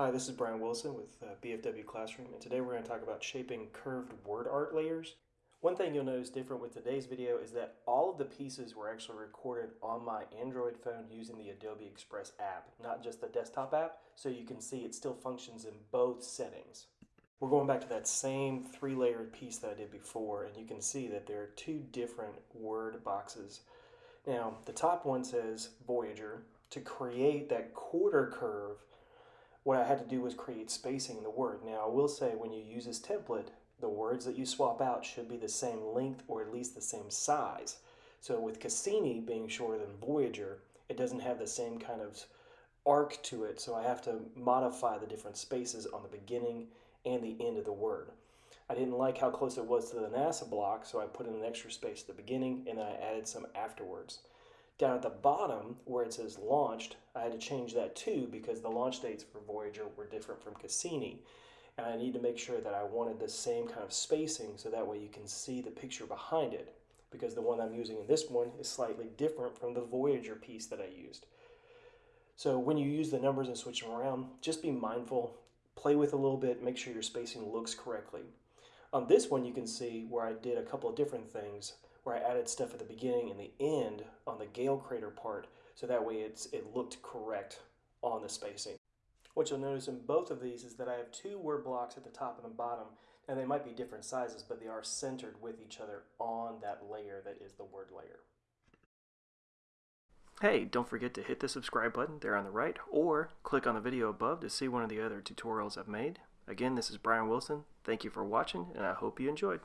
Hi, this is Brian Wilson with uh, BFW Classroom, and today we're going to talk about shaping curved word art layers. One thing you'll notice different with today's video is that all of the pieces were actually recorded on my Android phone using the Adobe Express app, not just the desktop app, so you can see it still functions in both settings. We're going back to that same three-layered piece that I did before, and you can see that there are two different word boxes. Now, the top one says Voyager. To create that quarter curve, what I had to do was create spacing in the word. Now, I will say when you use this template, the words that you swap out should be the same length or at least the same size. So with Cassini being shorter than Voyager, it doesn't have the same kind of arc to it, so I have to modify the different spaces on the beginning and the end of the word. I didn't like how close it was to the NASA block, so I put in an extra space at the beginning and then I added some afterwards. Down at the bottom, where it says launched, I had to change that too because the launch dates for Voyager were different from Cassini and I need to make sure that I wanted the same kind of spacing so that way you can see the picture behind it because the one I'm using in this one is slightly different from the Voyager piece that I used. So when you use the numbers and switch them around, just be mindful, play with a little bit, make sure your spacing looks correctly. On this one you can see where I did a couple of different things where I added stuff at the beginning and the end on the Gale crater part so that way it's, it looked correct on the spacing. What you'll notice in both of these is that I have two word blocks at the top and the bottom, and they might be different sizes, but they are centered with each other on that layer that is the word layer. Hey, don't forget to hit the subscribe button there on the right, or click on the video above to see one of the other tutorials I've made. Again, this is Brian Wilson. Thank you for watching, and I hope you enjoyed.